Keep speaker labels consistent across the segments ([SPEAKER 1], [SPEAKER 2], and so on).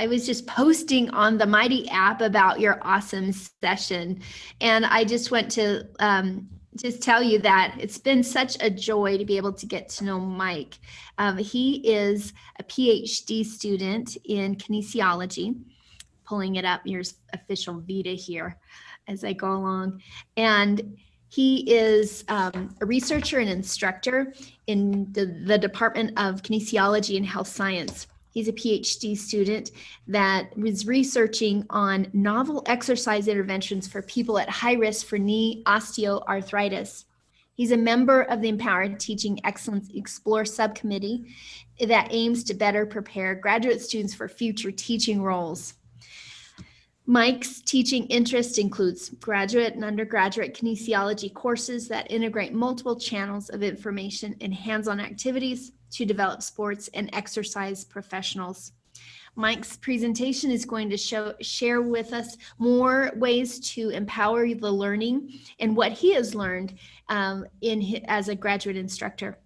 [SPEAKER 1] I was just posting on the Mighty app about your awesome session. And I just went to um, just tell you that it's been such a joy to be able to get to know Mike. Um, he is a PhD student in kinesiology, pulling it up, here's official Vita here as I go along. And he is um, a researcher and instructor in the, the Department of Kinesiology and Health Science. He's a PhD student that was researching on novel exercise interventions for people at high risk for knee osteoarthritis. He's a member of the Empowered Teaching Excellence Explore subcommittee that aims to better prepare graduate students for future teaching roles. Mike's teaching interest includes graduate and undergraduate kinesiology courses that integrate multiple channels of information and hands-on activities to develop sports and exercise professionals. Mike's presentation is going to show, share with us more ways to empower the learning and what he has learned um, in as a graduate instructor.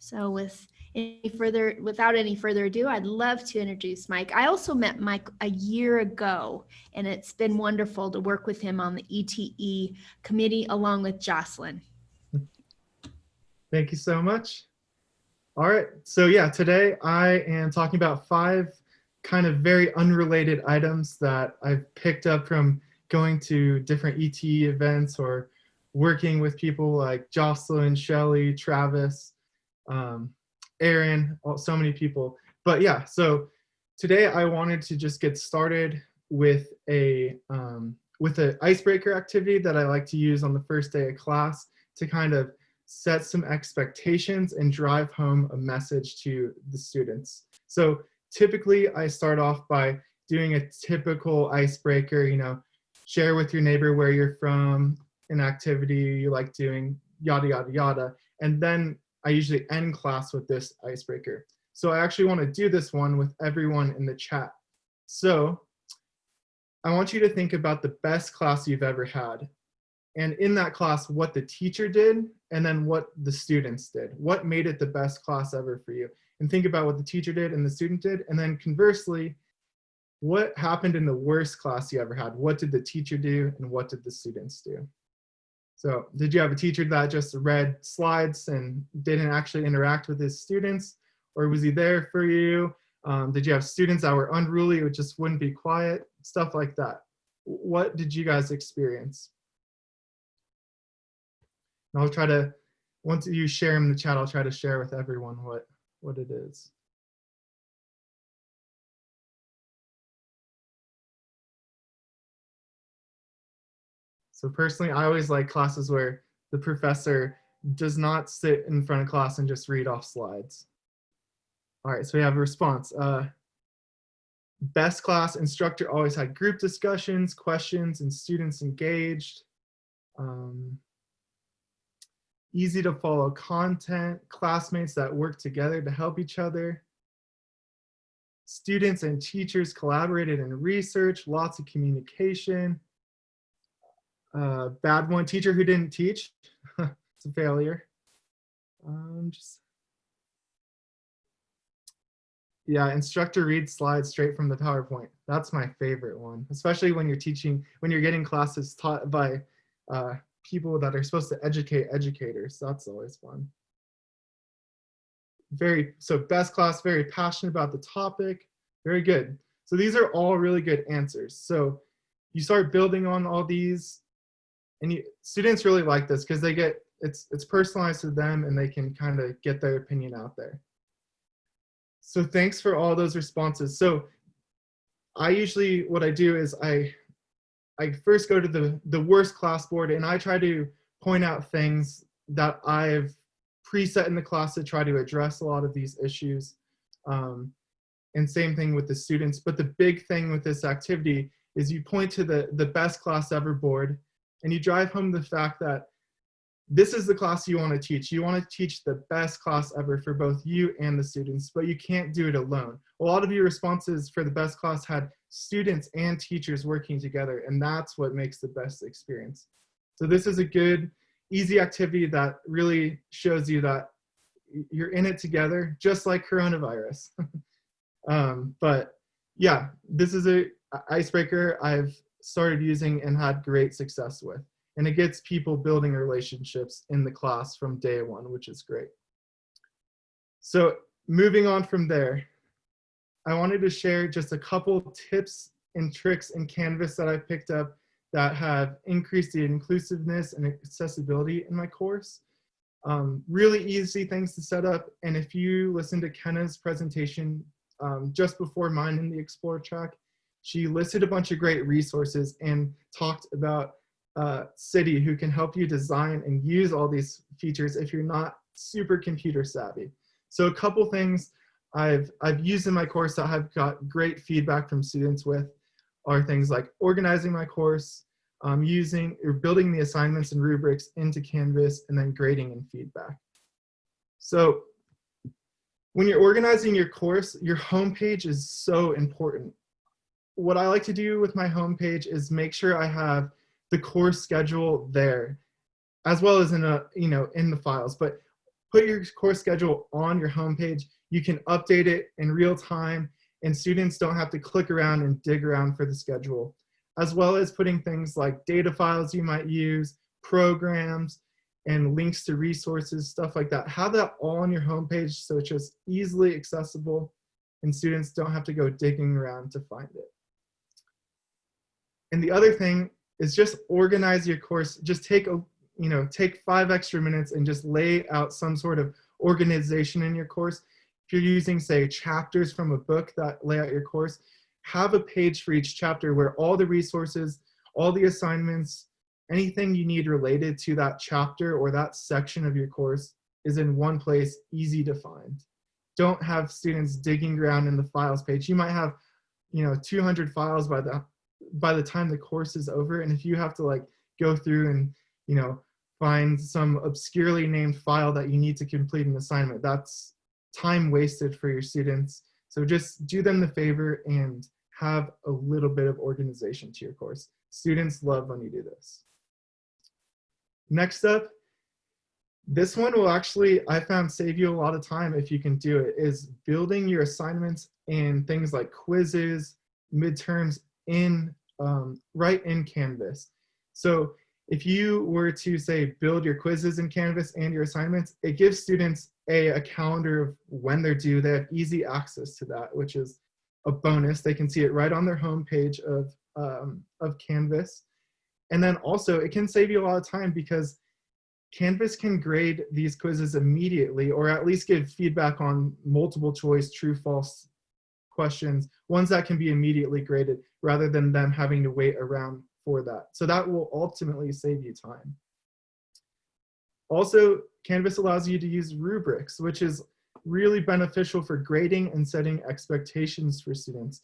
[SPEAKER 1] So with any further, without any further ado, I'd love to introduce Mike. I also met Mike a year ago, and it's been wonderful to work with him on the ETE committee along with Jocelyn.
[SPEAKER 2] Thank you so much. All right, so yeah, today I am talking about five kind of very unrelated items that I've picked up from going to different ETE events or working with people like Jocelyn, Shelly, Travis, um, Aaron, so many people. But yeah, so today I wanted to just get started with a um, with an icebreaker activity that I like to use on the first day of class to kind of set some expectations and drive home a message to the students. So typically I start off by doing a typical icebreaker, you know, share with your neighbor where you're from, an activity you like doing, yada, yada, yada. And then I usually end class with this icebreaker. So I actually want to do this one with everyone in the chat. So I want you to think about the best class you've ever had. And in that class, what the teacher did and then what the students did. What made it the best class ever for you? And think about what the teacher did and the student did. And then conversely, what happened in the worst class you ever had? What did the teacher do and what did the students do? So did you have a teacher that just read slides and didn't actually interact with his students? Or was he there for you? Um, did you have students that were unruly or just wouldn't be quiet? Stuff like that. What did you guys experience? And I'll try to, once you share in the chat, I'll try to share with everyone what, what it is. So personally, I always like classes where the professor does not sit in front of class and just read off slides. All right, so we have a response. Uh, best class instructor always had group discussions, questions, and students engaged. Um, easy to follow content, classmates that work together to help each other. Students and teachers collaborated in research, lots of communication, bad one, teacher who didn't teach. it's a failure. Um, just yeah, instructor reads slides straight from the PowerPoint. That's my favorite one, especially when you're teaching, when you're getting classes taught by uh, people that are supposed to educate educators. That's always fun. Very, so best class, very passionate about the topic. Very good. So these are all really good answers. So you start building on all these and you, students really like this because they get it's it's personalized to them and they can kind of get their opinion out there. So thanks for all those responses. So I usually what I do is I I first go to the the worst class board and I try to point out things that I've preset in the class to try to address a lot of these issues. Um, and same thing with the students. But the big thing with this activity is you point to the, the best class ever board and you drive home the fact that this is the class you want to teach. You want to teach the best class ever for both you and the students, but you can't do it alone. A lot of your responses for the best class had students and teachers working together, and that's what makes the best experience. So this is a good, easy activity that really shows you that you're in it together, just like coronavirus. um, but yeah, this is a icebreaker I've started using and had great success with. And it gets people building relationships in the class from day one, which is great. So moving on from there, I wanted to share just a couple tips and tricks in Canvas that I picked up that have increased the inclusiveness and accessibility in my course. Um, really easy things to set up. And if you listen to Kenna's presentation um, just before mine in the Explore track, she listed a bunch of great resources and talked about uh, CIDI who can help you design and use all these features if you're not super computer savvy. So a couple things I've, I've used in my course that I've got great feedback from students with are things like organizing my course, um, using or building the assignments and rubrics into Canvas, and then grading and feedback. So when you're organizing your course, your homepage is so important. What I like to do with my homepage is make sure I have the course schedule there, as well as in a you know in the files. But put your course schedule on your homepage. You can update it in real time, and students don't have to click around and dig around for the schedule as well as putting things like data files you might use, programs, and links to resources, stuff like that. Have that all on your homepage so it's just easily accessible and students don't have to go digging around to find it. And the other thing is just organize your course. Just take a, you know, take five extra minutes and just lay out some sort of organization in your course. If you're using, say, chapters from a book that lay out your course, have a page for each chapter where all the resources, all the assignments, anything you need related to that chapter or that section of your course is in one place, easy to find. Don't have students digging around in the files page. You might have, you know, 200 files by the by the time the course is over. And if you have to like go through and, you know, find some obscurely named file that you need to complete an assignment, that's time wasted for your students. So just do them the favor and have a little bit of organization to your course. Students love when you do this. Next up, this one will actually, I found, save you a lot of time if you can do it, is building your assignments and things like quizzes, midterms in um, right in Canvas. So if you were to say build your quizzes in Canvas and your assignments, it gives students a, a calendar of when they're due. They have easy access to that, which is a bonus. They can see it right on their home page of, um, of Canvas. And then also it can save you a lot of time because Canvas can grade these quizzes immediately or at least give feedback on multiple choice, true, false questions, ones that can be immediately graded rather than them having to wait around for that. So that will ultimately save you time. Also, Canvas allows you to use rubrics, which is really beneficial for grading and setting expectations for students.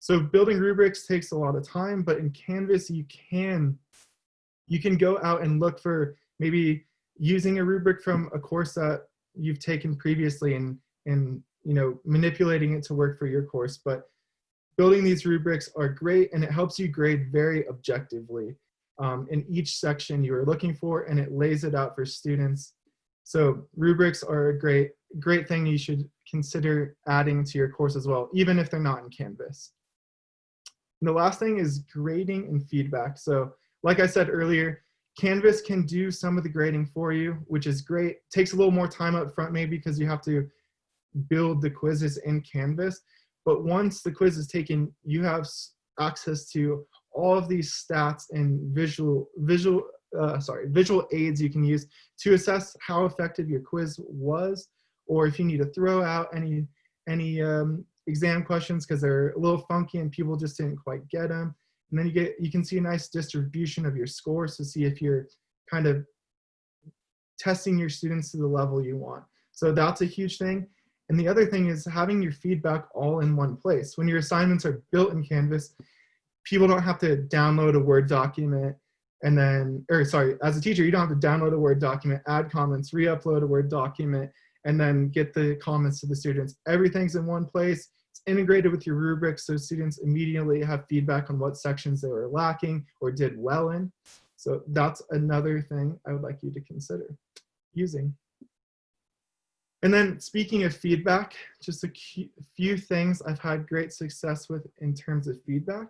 [SPEAKER 2] So building rubrics takes a lot of time, but in Canvas you can you can go out and look for maybe using a rubric from a course that you've taken previously and and you know manipulating it to work for your course. But building these rubrics are great and it helps you grade very objectively um, in each section you are looking for and it lays it out for students. So rubrics are a great great thing you should consider adding to your course as well, even if they're not in Canvas. And the last thing is grading and feedback. So like I said earlier, Canvas can do some of the grading for you, which is great. Takes a little more time up front maybe because you have to build the quizzes in Canvas. But once the quiz is taken, you have access to all of these stats and visual, visual, uh, sorry, visual aids you can use to assess how effective your quiz was or if you need to throw out any any um, exam questions because they're a little funky and people just didn't quite get them. And then you get you can see a nice distribution of your scores to see if you're kind of testing your students to the level you want. So that's a huge thing. And the other thing is having your feedback all in one place. When your assignments are built in Canvas, people don't have to download a Word document and then, or sorry, as a teacher, you don't have to download a Word document, add comments, re-upload a Word document, and then get the comments to the students. Everything's in one place. It's integrated with your rubrics so students immediately have feedback on what sections they were lacking or did well in. So that's another thing I would like you to consider using. And then speaking of feedback, just a few things I've had great success with in terms of feedback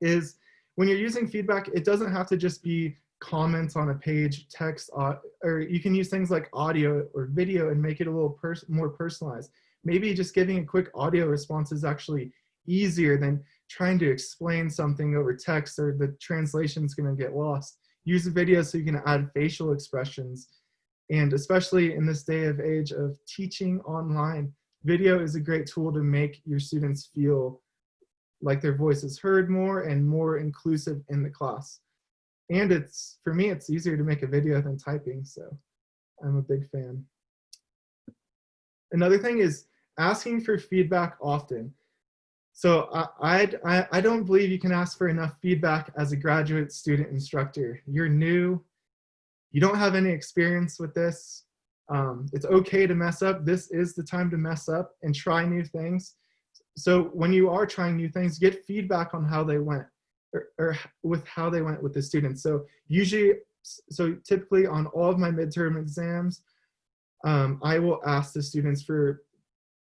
[SPEAKER 2] is when you're using feedback, it doesn't have to just be comments on a page, text, or you can use things like audio or video and make it a little pers- more personalized. Maybe just giving a quick audio response is actually easier than trying to explain something over text or the translation's going to get lost. Use a video so you can add facial expressions. And especially in this day of age of teaching online, video is a great tool to make your students feel like their voice is heard more and more inclusive in the class. And it's, for me, it's easier to make a video than typing, so I'm a big fan. Another thing is asking for feedback often. So I, I, I don't believe you can ask for enough feedback as a graduate student instructor. You're new, you don't have any experience with this. Um, it's okay to mess up. This is the time to mess up and try new things. So when you are trying new things, get feedback on how they went or, or with how they went with the students. So usually, so typically on all of my midterm exams, um, I will ask the students for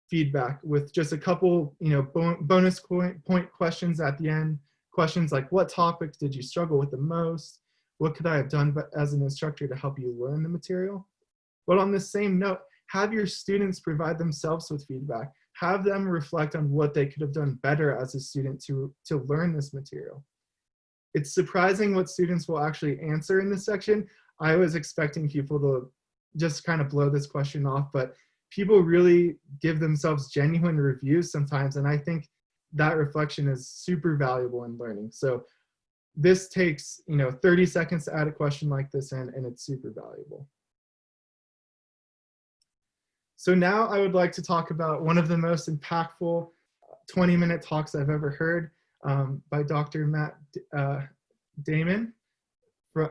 [SPEAKER 2] feedback with just a couple, you know, bonus point, point questions at the end. Questions like, what topics did you struggle with the most? What could I have done but as an instructor to help you learn the material? But on the same note, have your students provide themselves with feedback. Have them reflect on what they could have done better as a student to, to learn this material. It's surprising what students will actually answer in this section. I was expecting people to just kind of blow this question off, but people really give themselves genuine reviews sometimes. And I think that reflection is super valuable in learning. So this takes, you know, 30 seconds to add a question like this in and it's super valuable. So now I would like to talk about one of the most impactful 20 minute talks I've ever heard um, by Dr. Matt uh, Damon.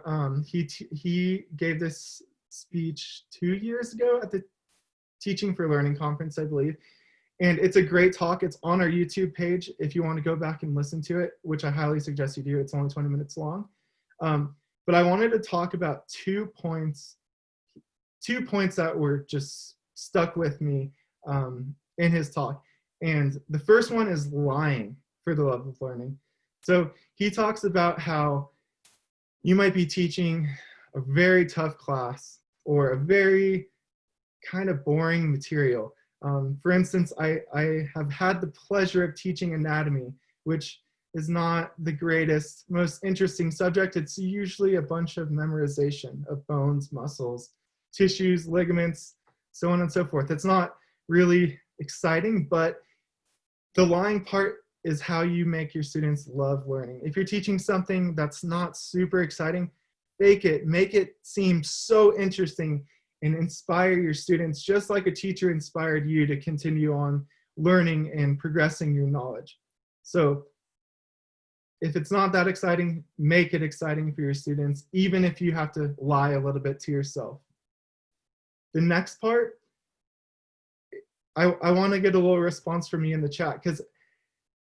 [SPEAKER 2] Um, he, he gave this speech two years ago at the Teaching for Learning conference, I believe. And it's a great talk. It's on our YouTube page if you want to go back and listen to it, which I highly suggest you do. It's only 20 minutes long. Um, but I wanted to talk about two points, two points that were just stuck with me um, in his talk. And the first one is lying for the love of learning. So he talks about how you might be teaching a very tough class or a very kind of boring material. Um, for instance, I, I have had the pleasure of teaching anatomy, which is not the greatest, most interesting subject. It's usually a bunch of memorization of bones, muscles, tissues, ligaments, so on and so forth. It's not really exciting, but the lying part is how you make your students love learning. If you're teaching something that's not super exciting, fake it, make it seem so interesting and inspire your students just like a teacher inspired you to continue on learning and progressing your knowledge. So if it's not that exciting, make it exciting for your students, even if you have to lie a little bit to yourself. The next part, I, I want to get a little response from you in the chat because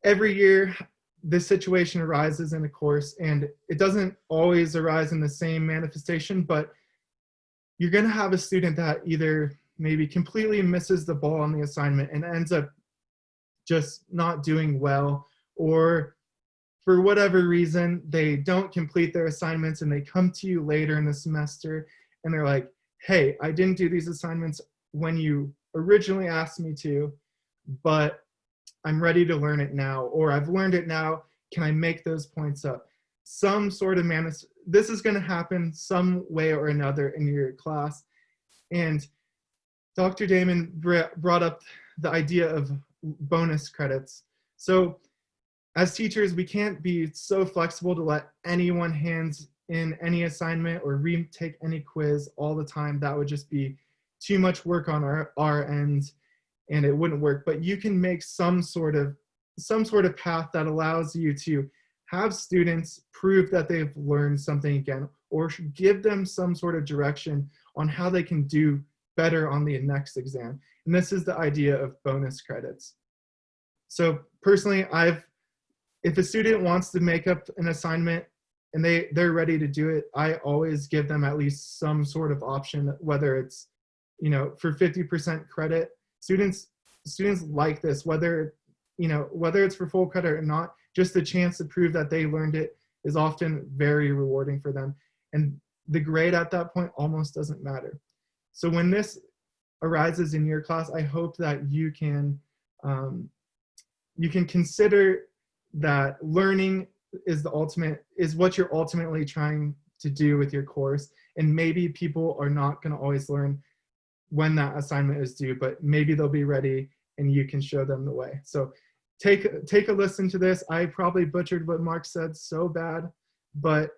[SPEAKER 2] every year this situation arises in a course and it doesn't always arise in the same manifestation, but you're going to have a student that either maybe completely misses the ball on the assignment and ends up just not doing well or for whatever reason they don't complete their assignments and they come to you later in the semester and they're like hey i didn't do these assignments when you originally asked me to but i'm ready to learn it now or i've learned it now. Can i make those points up? Some sort of manis this is going to happen some way or another in your class. And Dr. Damon brought up the idea of bonus credits. So as teachers, we can't be so flexible to let anyone hands in any assignment or retake any quiz all the time. That would just be too much work on our, our end and it wouldn't work. But you can make some sort of some sort of path that allows you to have students prove that they've learned something again or give them some sort of direction on how they can do better on the next exam. And this is the idea of bonus credits. So personally, I've, if a student wants to make up an assignment and they, they're ready to do it, I always give them at least some sort of option, whether it's you know, for 50% credit. Students, students like this, whether, you know, whether it's for full credit or not, just the chance to prove that they learned it is often very rewarding for them. And the grade at that point almost doesn't matter. So when this arises in your class, I hope that you can, um, you can consider that learning is the ultimate, is what you're ultimately trying to do with your course. And maybe people are not gonna always learn when that assignment is due, but maybe they'll be ready and you can show them the way. So take, take a listen to this. I probably butchered what Mark said so bad, but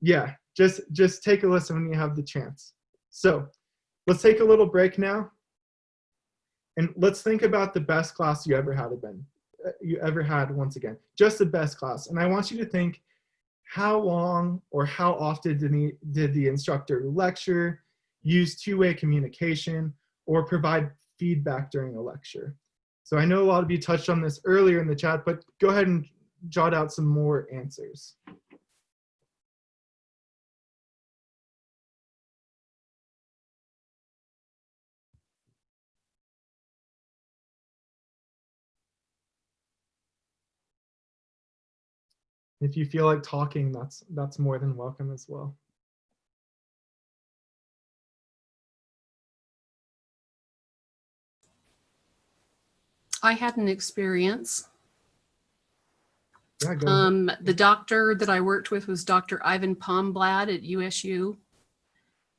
[SPEAKER 2] yeah, just, just take a listen when you have the chance. So let's take a little break now. And let's think about the best class you ever had been, uh, you ever had once again, just the best class. And I want you to think how long or how often did the, did the instructor lecture, use two-way communication, or provide feedback during a lecture? So I know a lot of you touched on this earlier in the chat, but go ahead and jot out some more answers. If you feel like talking, that's that's more than welcome as well.
[SPEAKER 3] I had an experience.
[SPEAKER 2] Yeah.
[SPEAKER 3] Um, the doctor that I worked with was Dr. Ivan Palmblad at USU.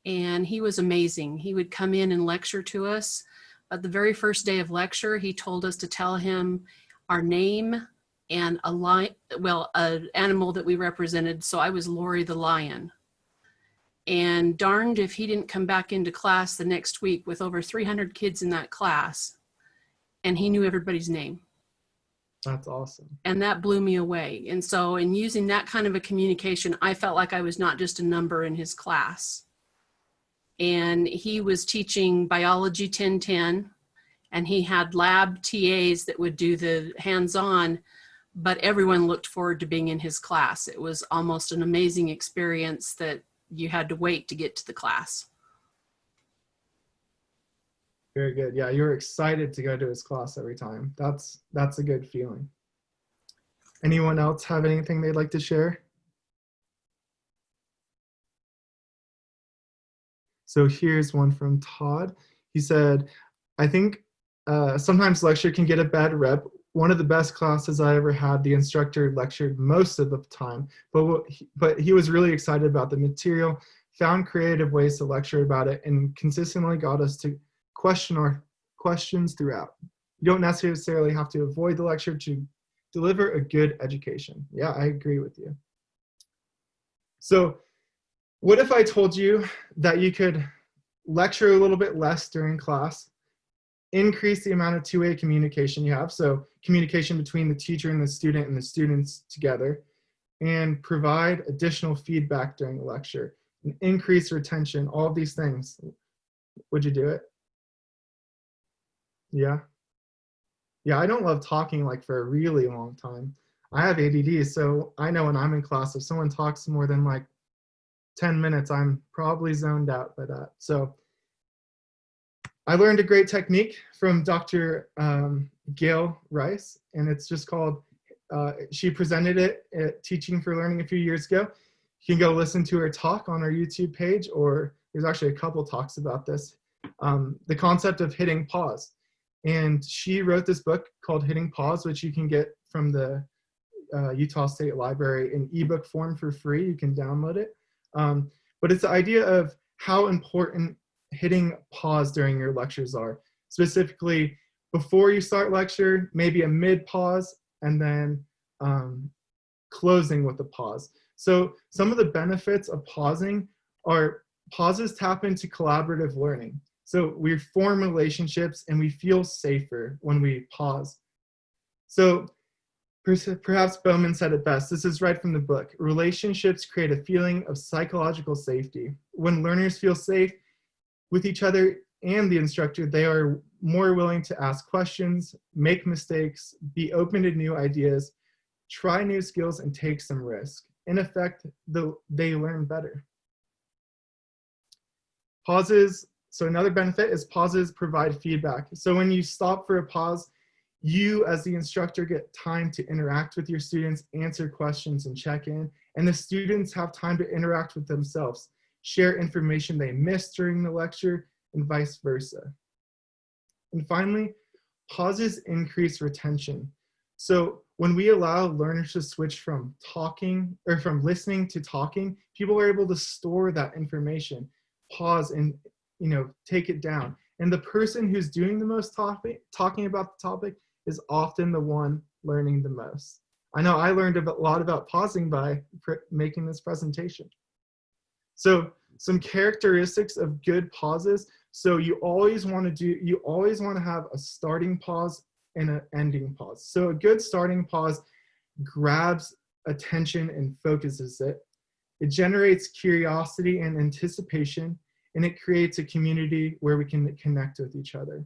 [SPEAKER 3] And he was amazing. He would come in and lecture to us. But the very first day of lecture, he told us to tell him our name and a lion, well, an animal that we represented. So I was Lori the lion. And darned if he didn't come back into class the next week with over 300 kids in that class. And he knew everybody's name
[SPEAKER 2] That's awesome.
[SPEAKER 3] and that blew me away. And so in using that kind of a communication, I felt like I was not just a number in his class. And he was teaching biology 1010 and he had lab TAs that would do the hands-on, but everyone looked forward to being in his class. It was almost an amazing experience that you had to wait to get to the class.
[SPEAKER 2] Very good. Yeah, you're excited to go to his class every time. That's that's a good feeling. Anyone else have anything they'd like to share? So here's one from Todd. He said, I think uh, sometimes lecture can get a bad rep. One of the best classes I ever had, the instructor lectured most of the time, but, he, but he was really excited about the material, found creative ways to lecture about it, and consistently got us to question our questions throughout. You don't necessarily have to avoid the lecture to deliver a good education. Yeah, I agree with you. So what if I told you that you could lecture a little bit less during class, increase the amount of two-way communication you have, so communication between the teacher and the student and the students together, and provide additional feedback during the lecture, and increase retention, all of these things. Would you do it? Yeah. Yeah, I don't love talking like for a really long time. I have ADD, so I know when I'm in class, if someone talks more than like 10 minutes, I'm probably zoned out by that. So I learned a great technique from Dr. Um, Gail Rice, and it's just called, uh, she presented it at Teaching for Learning a few years ago. You can go listen to her talk on our YouTube page, or there's actually a couple talks about this. Um, the concept of hitting pause. And she wrote this book called Hitting Pause, which you can get from the uh, Utah State Library in ebook form for free. You can download it. Um, but it's the idea of how important hitting pause during your lectures are. Specifically, before you start lecture, maybe a mid pause, and then um, closing with a pause. So some of the benefits of pausing are pauses tap into collaborative learning. So we form relationships and we feel safer when we pause. So perhaps Bowman said it best. This is right from the book. Relationships create a feeling of psychological safety. When learners feel safe with each other and the instructor, they are more willing to ask questions, make mistakes, be open to new ideas, try new skills, and take some risk. In effect, the, they learn better. Pauses so another benefit is pauses provide feedback. So when you stop for a pause, you as the instructor get time to interact with your students, answer questions and check in, and the students have time to interact with themselves, share information they missed during the lecture, and vice versa. And finally, pauses increase retention. So when we allow learners to switch from talking or from listening to talking, people are able to store that information, pause and you know take it down. And the person who's doing the most topic, talking about the topic is often the one learning the most. I know I learned a lot about pausing by making this presentation. So some characteristics of good pauses. So you always want to do, you always want to have a starting pause and an ending pause. So a good starting pause grabs attention and focuses it. It generates curiosity and anticipation, and it creates a community where we can connect with each other.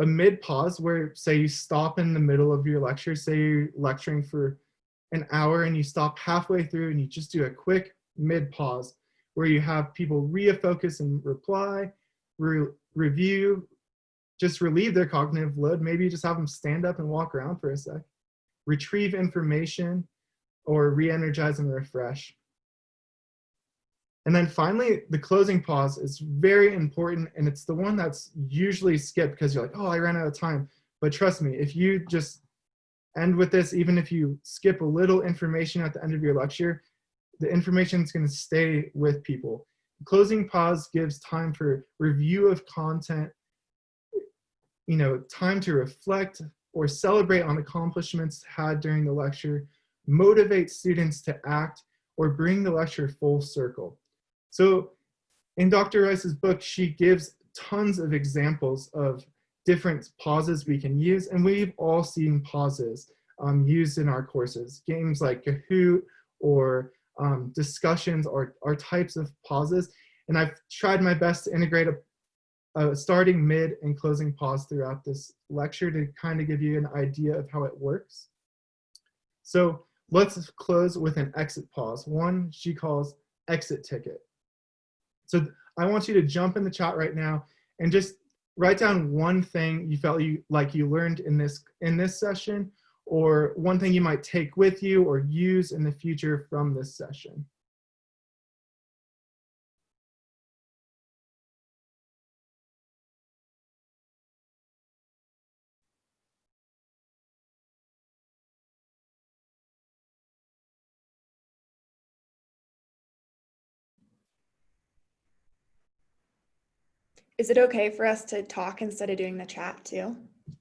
[SPEAKER 2] A mid pause where say you stop in the middle of your lecture, say you're lecturing for an hour and you stop halfway through and you just do a quick mid pause where you have people refocus and reply, re review, just relieve their cognitive load. Maybe just have them stand up and walk around for a sec, retrieve information, or re-energize and refresh. And then finally, the closing pause is very important and it's the one that's usually skipped because you're like, oh, I ran out of time. But trust me, if you just end with this, even if you skip a little information at the end of your lecture, the information is gonna stay with people. Closing pause gives time for review of content, you know, time to reflect or celebrate on accomplishments had during the lecture, motivate students to act, or bring the lecture full circle. So in Dr. Rice's book, she gives tons of examples of different pauses we can use, and we've all seen pauses um, used in our courses. Games like Kahoot or um, discussions are, are types of pauses, and I've tried my best to integrate a uh, starting mid and closing pause throughout this lecture to kind of give you an idea of how it works. So let's close with an exit pause. One she calls exit ticket. So I want you to jump in the chat right now and just write down one thing you felt you like you learned in this in this session or one thing you might take with you or use in the future from this session.
[SPEAKER 4] Is it okay for us to talk instead of doing the chat too?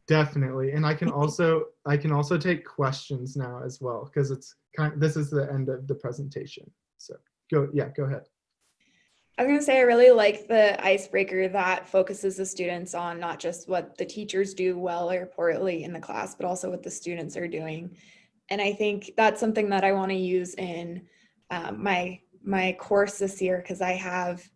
[SPEAKER 2] Definitely. And I can also I can also take questions now as well because it's kind this is the end of the presentation. So go yeah, go ahead.
[SPEAKER 4] I was going to say I really like the icebreaker that focuses the students on not just what the teachers do well or poorly in the class, but also what the students are doing. And I think that's something that I want to use in um, my my course this year because I have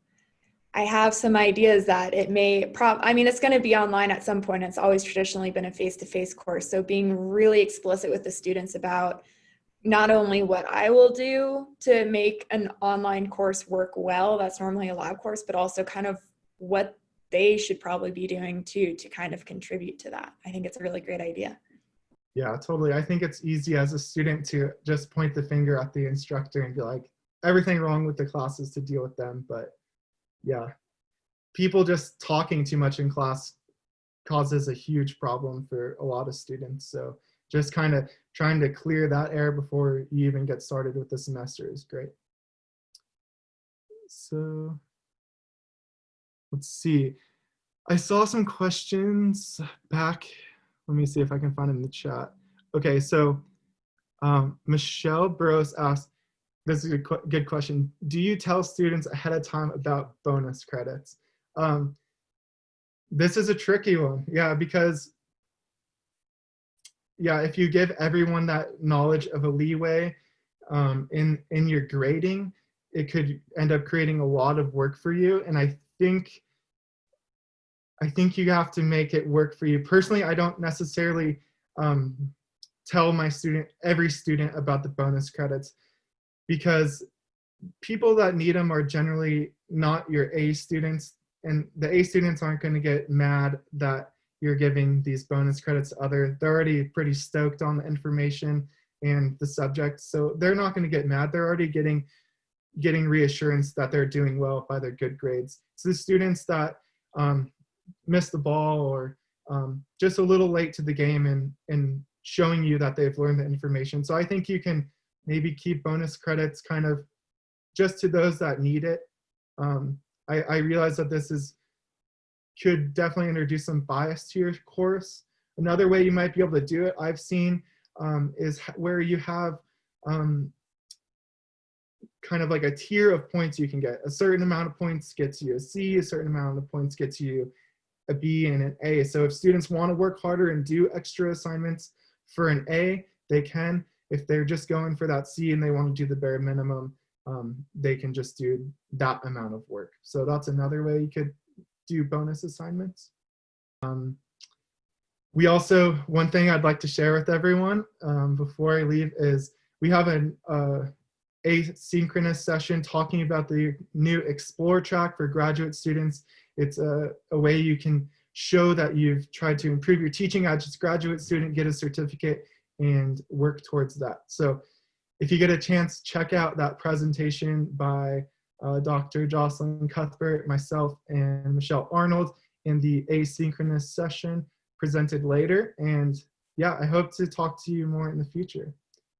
[SPEAKER 4] I have some ideas that it may prob I mean it's going to be online at some point. It's always traditionally been a face-to-face -face course. So being really explicit with the students about not only what I will do to make an online course work well that's normally a lab course but also kind of what they should probably be doing too to kind of contribute to that. I think it's a really great idea.
[SPEAKER 2] Yeah totally. I think it's easy as a student to just point the finger at the instructor and be like everything wrong with the classes to deal with them but yeah, people just talking too much in class causes a huge problem for a lot of students. So just kind of trying to clear that air before you even get started with the semester is great. So let's see. I saw some questions back. Let me see if I can find them in the chat. Okay, so um, Michelle Burrows asked, this is a good question. Do you tell students ahead of time about bonus credits? Um, this is a tricky one, yeah, because yeah, if you give everyone that knowledge of a leeway um, in in your grading, it could end up creating a lot of work for you. And I think I think you have to make it work for you. Personally, I don't necessarily um, tell my student every student about the bonus credits because people that need them are generally not your A students. And the A students aren't going to get mad that you're giving these bonus credits to other. They're already pretty stoked on the information and the subject, so they're not going to get mad. They're already getting getting reassurance that they're doing well by their good grades. So the students that um, the ball or um, just a little late to the game and and showing you that they've learned the information. So I think you can maybe keep bonus credits kind of just to those that need it. Um, I, I realize that this is could definitely introduce some bias to your course. Another way you might be able to do it, I've seen, um, is where you have um, kind of like a tier of points you can get. A certain amount of points gets you a C, a certain amount of points gets you a B and an A. So if students want to work harder and do extra assignments for an A, they can. If they're just going for that C and they want to do the bare minimum, um, they can just do that amount of work. So that's another way you could do bonus assignments. Um, we also, one thing I'd like to share with everyone um, before I leave is we have an uh, asynchronous session talking about the new Explore track for graduate students. It's a, a way you can show that you've tried to improve your teaching as a graduate student, get a certificate, and work towards that. So if you get a chance, check out that presentation by uh, Dr. Jocelyn Cuthbert, myself, and Michelle Arnold in the asynchronous session presented later. And yeah, I hope to talk to you more in the future.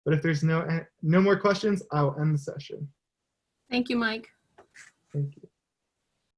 [SPEAKER 2] But if there's no no more questions, I'll end the session.
[SPEAKER 3] Thank you, Mike.
[SPEAKER 2] Thank you.